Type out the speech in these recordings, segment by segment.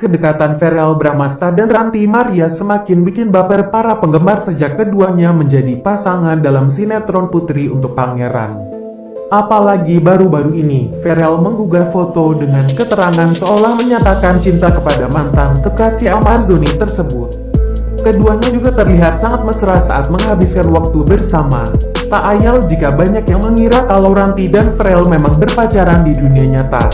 Kedekatan Ferel Bramasta dan Ranti Maria semakin bikin baper para penggemar sejak keduanya menjadi pasangan dalam sinetron Putri untuk Pangeran. Apalagi baru-baru ini, Ferel menggugah foto dengan keterangan seolah menyatakan cinta kepada mantan kekasih Amazoni tersebut. Keduanya juga terlihat sangat mesra saat menghabiskan waktu bersama. Tak ayal jika banyak yang mengira kalau Ranti dan Ferel memang berpacaran di dunia nyata.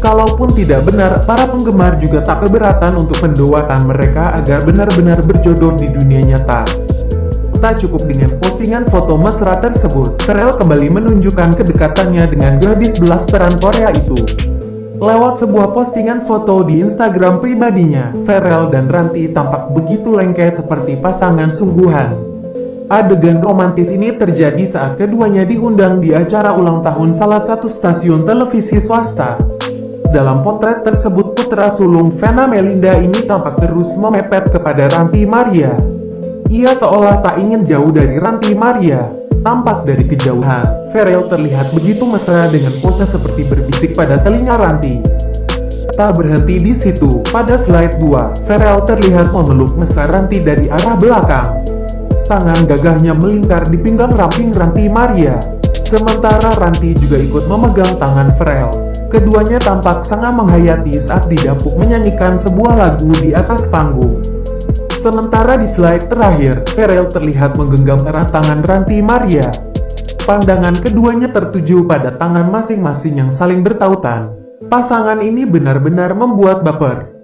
Kalaupun tidak benar, para penggemar juga tak keberatan untuk mendoakan mereka agar benar-benar berjodoh di dunia nyata. Tak cukup dengan postingan foto mesra tersebut, Ferel kembali menunjukkan kedekatannya dengan gadis belasteran Korea itu. Lewat sebuah postingan foto di Instagram pribadinya, Ferel dan Ranti tampak begitu lengket seperti pasangan sungguhan. Adegan romantis ini terjadi saat keduanya diundang di acara ulang tahun salah satu stasiun televisi swasta. Dalam potret tersebut putra sulung Vena Melinda ini tampak terus memepet kepada Ranti Maria. Ia seolah tak ingin jauh dari Ranti Maria. Tampak dari kejauhan, Ferel terlihat begitu mesra dengan pose seperti berbisik pada telinga Ranti. Tak berhenti di situ, pada slide 2, Ferel terlihat memeluk mesra Ranti dari arah belakang. Tangan gagahnya melingkar di pinggang ramping Ranti Maria. Sementara Ranti juga ikut memegang tangan Ferel. Keduanya tampak sangat menghayati saat didapuk menyanyikan sebuah lagu di atas panggung. Sementara di slide terakhir, Ferel terlihat menggenggam erat tangan Ranti Maria. Pandangan keduanya tertuju pada tangan masing-masing yang saling bertautan. Pasangan ini benar-benar membuat baper.